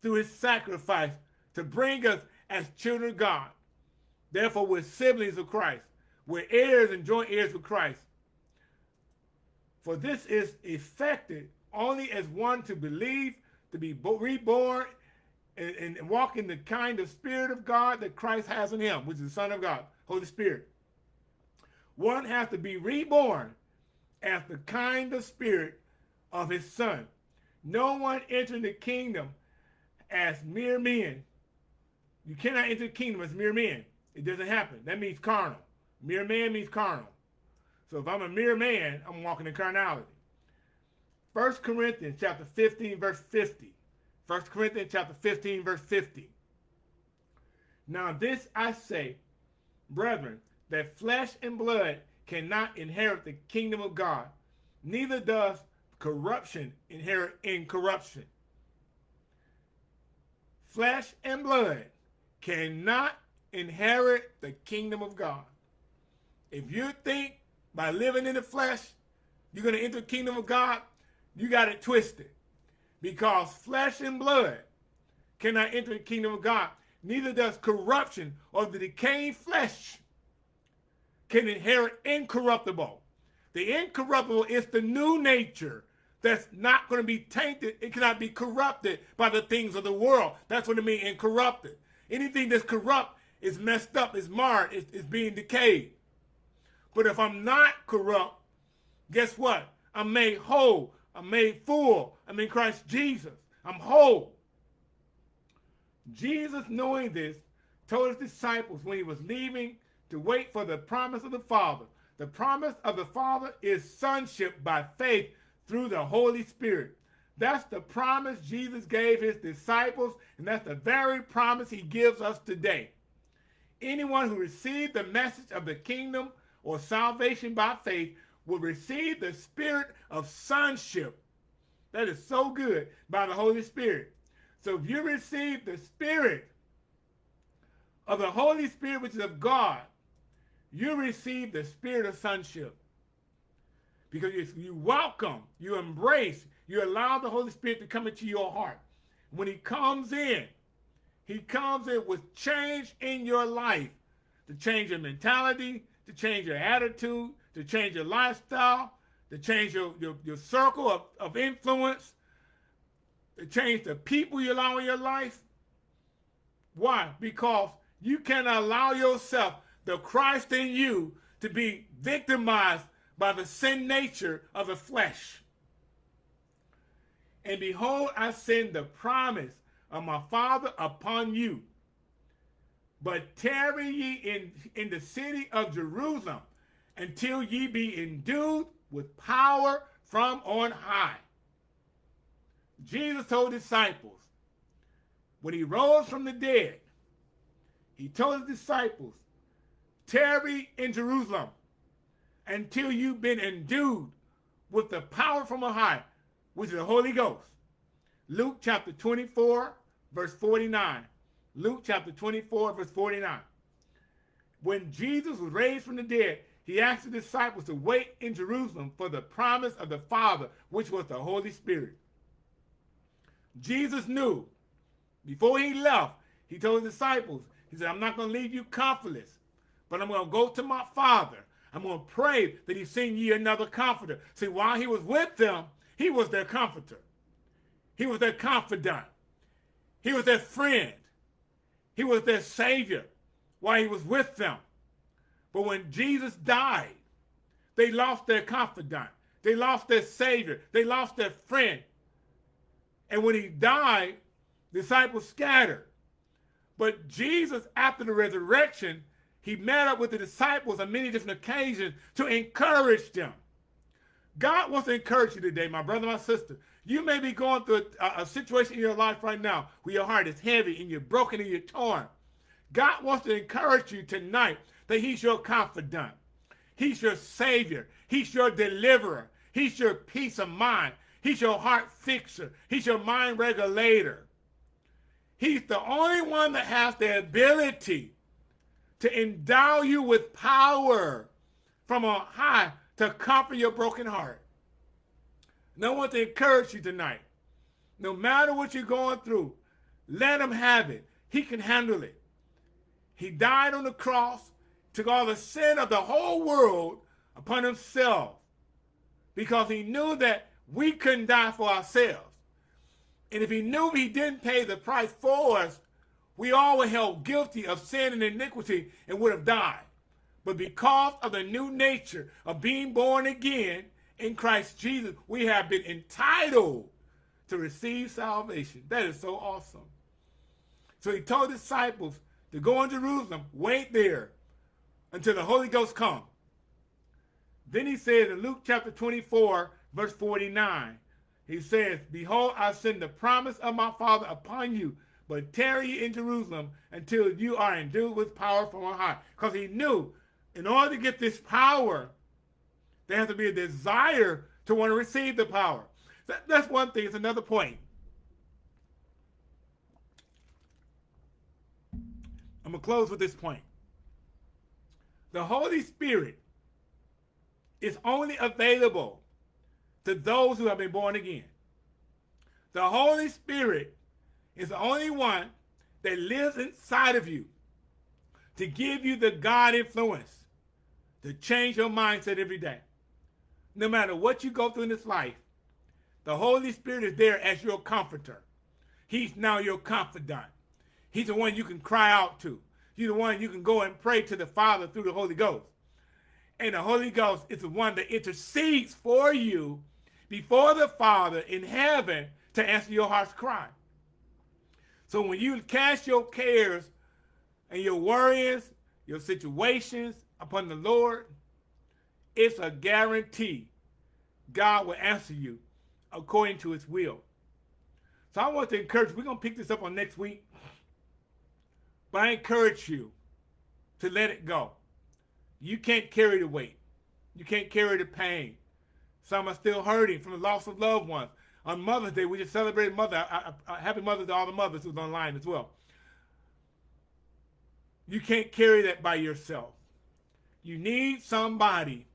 through his sacrifice to bring us as children of God. Therefore, we're siblings of Christ. We're heirs and joint heirs with Christ. For this is effected only as one to believe, to be reborn, and, and, walk in the kind of spirit of God that Christ has in him, which is the Son of God, Holy Spirit. One has to be reborn as the kind of spirit of his Son. No one entering the kingdom as mere men. You cannot enter the kingdom as mere men. It doesn't happen. That means carnal. Mere man means carnal. So if I'm a mere man, I'm walking in carnality. 1 Corinthians chapter 15, verse 50. 1 Corinthians chapter 15, verse 50. Now this I say, brethren, that flesh and blood cannot inherit the kingdom of God, neither does corruption inherit incorruption. Flesh and blood cannot inherit the kingdom of God. If you think by living in the flesh, you're going to enter the kingdom of God, you got it twisted. Because flesh and blood cannot enter the kingdom of God. Neither does corruption or the decaying flesh can inherit incorruptible. The incorruptible is the new nature that's not going to be tainted. It cannot be corrupted by the things of the world. That's what it means incorrupted. Anything that's corrupt is messed up, is marred, is, is being decayed. But if I'm not corrupt, guess what? I'm made whole. I'm made full. I'm in Christ Jesus. I'm whole. Jesus, knowing this, told his disciples when he was leaving to wait for the promise of the Father. The promise of the Father is sonship by faith through the Holy Spirit. That's the promise Jesus gave his disciples, and that's the very promise he gives us today. Anyone who received the message of the kingdom or salvation by faith will receive the spirit of sonship. That is so good by the Holy Spirit. So if you receive the spirit of the Holy Spirit, which is of God, you receive the spirit of sonship. Because you, you welcome, you embrace, you allow the Holy Spirit to come into your heart. When he comes in, he comes in with change in your life, to change your mentality, to change your attitude, to change your lifestyle, to change your, your, your circle of, of influence, to change the people you allow in your life. Why? Because you cannot allow yourself, the Christ in you, to be victimized by the sin nature of the flesh. And behold, I send the promise of my Father upon you. But tarry ye in, in the city of Jerusalem until ye be endued with power from on high. Jesus told disciples, when he rose from the dead, he told his disciples, tarry in Jerusalem until you've been endued with the power from on high, which is the Holy Ghost. Luke chapter 24, verse 49. Luke chapter 24, verse 49. When Jesus was raised from the dead, he asked the disciples to wait in Jerusalem for the promise of the Father, which was the Holy Spirit. Jesus knew before he left, he told his disciples, he said, I'm not going to leave you comfortless, but I'm going to go to my Father. I'm going to pray that he send you another comforter. See, while he was with them, he was their comforter. He was their confidant. He was their friend. He was their savior while he was with them. But when Jesus died, they lost their confidant. They lost their savior. They lost their friend. And when he died, disciples scattered. But Jesus, after the resurrection, he met up with the disciples on many different occasions to encourage them. God wants to encourage you today, my brother, my sister. You may be going through a, a, situation in your life right now where your heart is heavy and you're broken and you're torn. God wants to encourage you tonight that he's your confidant. He's your savior. He's your deliverer. He's your peace of mind. He's your heart fixer. He's your mind regulator. He's the only one that has the ability to endow you with power from on high to comfort your broken heart. And I want to encourage you tonight. No matter what you're going through, let him have it. He can handle it. He died on the cross, took all the sin of the whole world upon himself because he knew that we couldn't die for ourselves. And if he knew he didn't pay the price for us, we all were held guilty of sin and iniquity and would have died. But because of the new nature of being born again in Christ Jesus, we have been entitled to receive salvation. That is so awesome. So he told disciples to go in Jerusalem, wait there until the Holy Ghost come. Then he says in Luke chapter 24, verse 49, he says, Behold, I send the promise of my Father upon you, but tarry in Jerusalem until you are endued with power from on high. Because he knew in order to get this power, there has to be a desire to want to receive the power. That, that's one thing. It's another point. I'm going to close with this point. The Holy Spirit is only available to those who have been born again. The Holy Spirit is the only one that lives inside of you to give you the God influence to change your mindset every day. No matter what you go through in this life, the Holy Spirit is there as your comforter. He's now your confidant. He's the one you can cry out to. He's the one you can go and pray to the Father through the Holy Ghost. And the Holy Ghost is the one that intercedes for you before the Father in heaven to answer your heart's cry. So when you cast your cares and your worries, your situations upon the Lord, it's a guarantee God will answer you according to his will. So I want to encourage, we're going to pick this up on next week, but I encourage you to let it go. You can't carry the weight. You can't carry the pain. Some are still hurting from the loss of loved ones. On Mother's Day, we just celebrated Mother. I, I, I, happy Mother's to all the mothers who's online as well. You can't carry that by yourself. You need somebody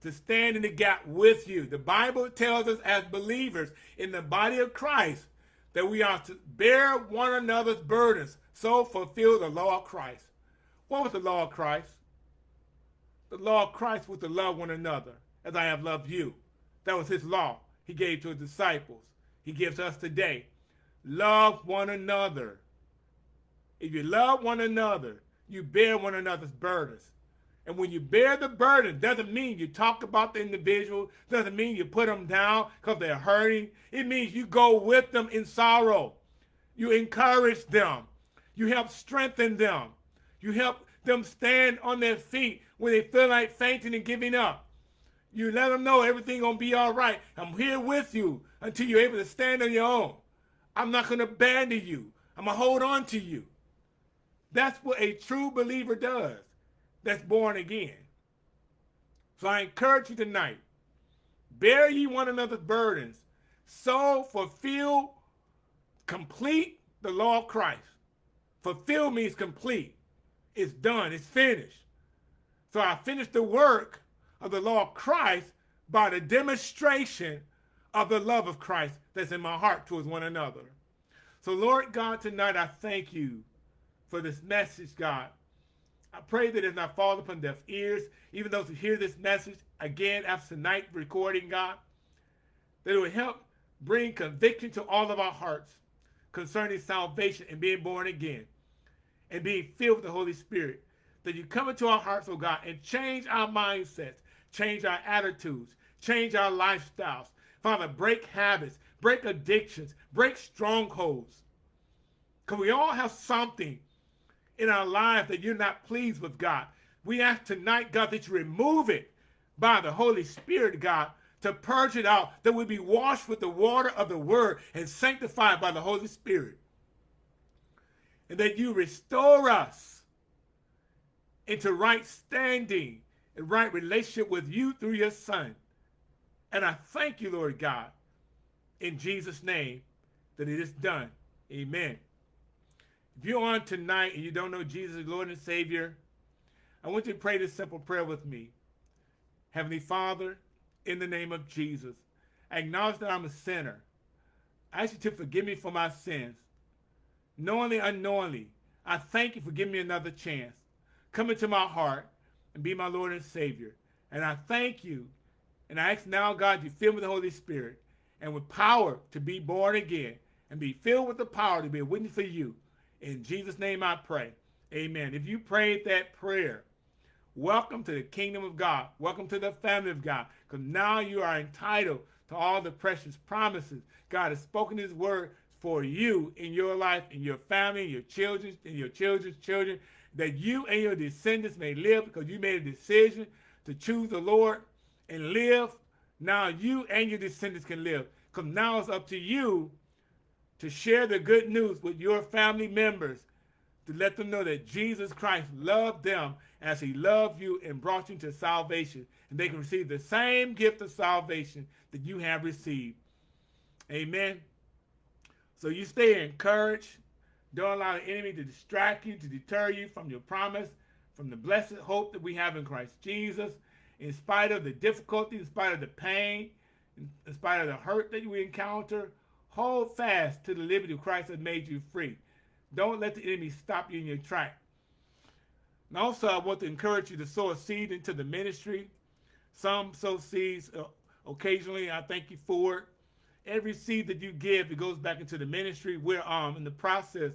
to stand in the gap with you. The Bible tells us as believers in the body of Christ that we are to bear one another's burdens, so fulfill the law of Christ. What was the law of Christ? The law of Christ was to love one another as I have loved you. That was his law he gave to his disciples. He gives us today. Love one another. If you love one another, you bear one another's burdens. And when you bear the burden, doesn't mean you talk about the individual, doesn't mean you put them down because they're hurting. It means you go with them in sorrow. You encourage them. You help strengthen them. You help them stand on their feet when they feel like fainting and giving up. You let them know everything gonna be all right. I'm here with you until you're able to stand on your own. I'm not gonna abandon you. I'm gonna hold on to you. That's what a true believer does that's born again. So I encourage you tonight, bear ye one another's burdens, so fulfill, complete the law of Christ. Fulfill means complete. It's done, it's finished. So I finished the work of the law of Christ by the demonstration of the love of Christ that's in my heart towards one another. So, Lord God, tonight I thank you for this message, God. I pray that it does not fall upon deaf ears, even those who hear this message again after tonight recording, God, that it will help bring conviction to all of our hearts concerning salvation and being born again and being filled with the Holy Spirit. That you come into our hearts, oh God, and change our mindsets, change our attitudes, change our lifestyles. Father, break habits, break addictions, break strongholds. Because we all have something in our life that you're not pleased with, God. We ask tonight, God, that you remove it by the Holy Spirit, God, to purge it out, that we be washed with the water of the word and sanctified by the Holy Spirit. And that you restore us into right standing and right relationship with you through your son. And I thank you, Lord God, in Jesus' name, that it is done. Amen. If you're on tonight and you don't know Jesus as Lord and Savior, I want you to pray this simple prayer with me. Heavenly Father, in the name of Jesus, I acknowledge that I'm a sinner. I ask you to forgive me for my sins. Knowingly, unknowingly, I thank you for giving me another chance. Come into my heart and be my Lord and Savior. And I thank you. And I ask now, God, you fill me with the Holy Spirit and with power to be born again and be filled with the power to be a witness for you. In Jesus' name I pray. Amen. If you prayed that prayer, welcome to the kingdom of God. Welcome to the family of God. Because now you are entitled to all the precious promises. God has spoken his word for you in your life, in your family, in your children, in your children's children, that you and your descendants may live because you made a decision to choose the Lord and live. Now you and your descendants can live. Because now it's up to you to share the good news with your family members to let them know that Jesus Christ loved them as he loved you and brought you to salvation. And they can receive the same gift of salvation that you have received. Amen. So you stay encouraged. Don't allow the enemy to distract you, to deter you from your promise, from the blessed hope that we have in Christ Jesus. In spite of the difficulty, in spite of the pain, in spite of the hurt that we encounter, Hold fast to the liberty Christ has made you free. Don't let the enemy stop you in your track. And also, I want to encourage you to sow a seed into the ministry. Some sow seeds uh, occasionally. I thank you for it. Every seed that you give, it goes back into the ministry. We're um, in the process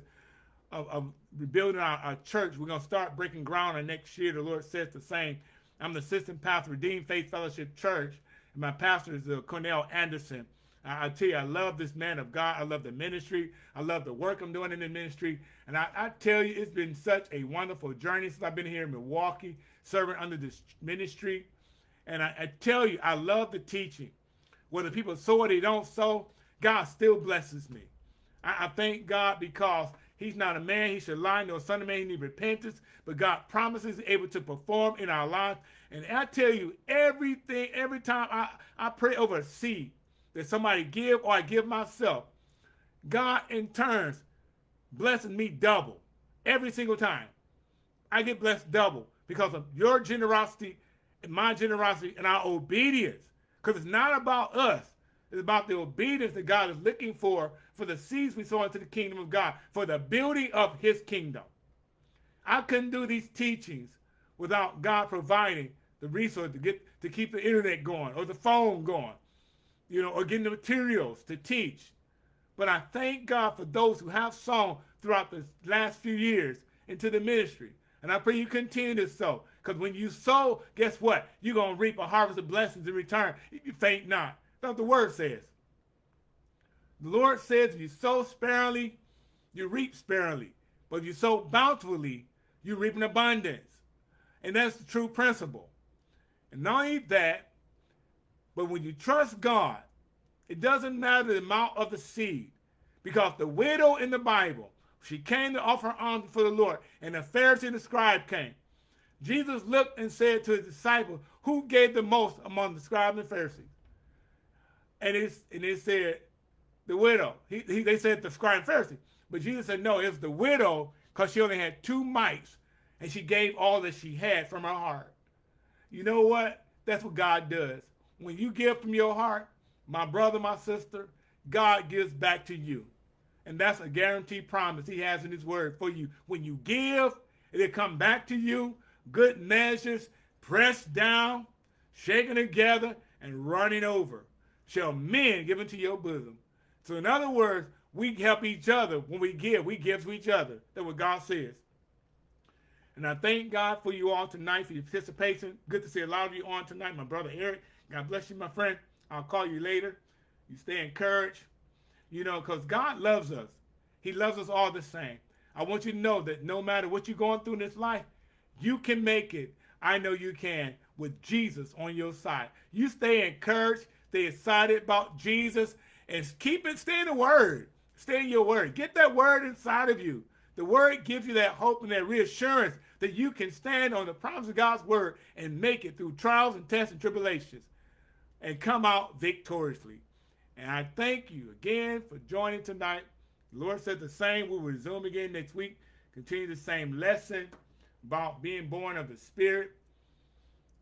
of, of rebuilding our, our, church. We're going to start breaking ground on next year. The Lord says the same. I'm the assistant pastor, of Redeemed Faith Fellowship Church, and my pastor is uh, Cornell Anderson. I, I, tell you, I love this man of God. I love the ministry. I love the work I'm doing in the ministry. And I, I tell you, it's been such a wonderful journey since I've been here in Milwaukee, serving under this ministry. And I, I tell you, I love the teaching. Whether people sow or they don't sow, God still blesses me. I, I thank God because He's not a man, he should lie, nor son of man, he need repentance. But God promises able to perform in our lives. And I tell you, everything, every time I, I pray over a seed, that somebody give or I give myself, God in turns blesses me double every single time. I get blessed double because of your generosity and my generosity and our obedience. Because it's not about us. It's about the obedience that God is looking for for the seeds we sow into the kingdom of God, for the building of his kingdom. I couldn't do these teachings without God providing the resource to get to keep the internet going or the phone going you know, or getting the materials to teach. But I thank God for those who have sown throughout the last few years into the ministry. And I pray you continue to sow. Because when you sow, guess what? You're going to reap a harvest of blessings in return if you faint not. That's what the word says. The Lord says if you sow sparingly, you reap sparingly. But if you sow bountifully, you reap in abundance. And that's the true principle. And not only that, but when you trust God, it doesn't matter the amount of the seed. Because the widow in the Bible, she came to offer alms for the Lord, and the Pharisee and the scribe came. Jesus looked and said to his disciples, who gave the most among the scribes and Pharisees? And, it's, and they said, the widow. He, he, they said the scribe and Pharisee. But Jesus said, no, it's the widow because she only had two mites, and she gave all that she had from her heart. You know what? That's what God does. When you give from your heart, my brother, my sister, God gives back to you. And that's a guaranteed promise he has in his word for you. When you give, it'll come back to you. Good measures, pressed down, shaken together, and running over. Shall men give into your bosom. So in other words, we help each other when we give. We give to each other. That's what God says. And I thank God for you all tonight for your participation. Good to see a lot of you on tonight. My brother Eric, God bless you, my friend. I'll call you later. You stay encouraged. You know, because God loves us. He loves us all the same. I want you to know that no matter what you're going through in this life, you can make it. I know you can with Jesus on your side. You stay encouraged, stay excited about Jesus, and keep it, stay in the word. Stay in your word. Get that word inside of you. The word gives you that hope and that reassurance that you can stand on the promise of God's word and make it through trials and tests and tribulations and come out victoriously. And I thank you again for joining tonight. The Lord said the same. We'll resume again next week. Continue the same lesson about being born of the Spirit.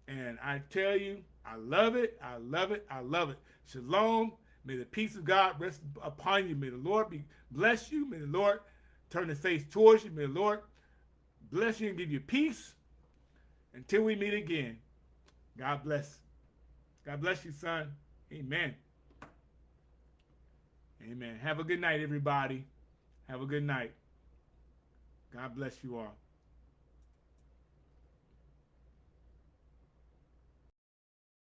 And I tell you, I love it. I love it. I love it. Shalom. May the peace of God rest upon you. May the Lord be bless you. May the Lord turn his face towards you. May the Lord bless you and give you peace. Until we meet again. God bless. God bless you, son. Amen. Amen. Have a good night, everybody. Have a good night. God bless you all.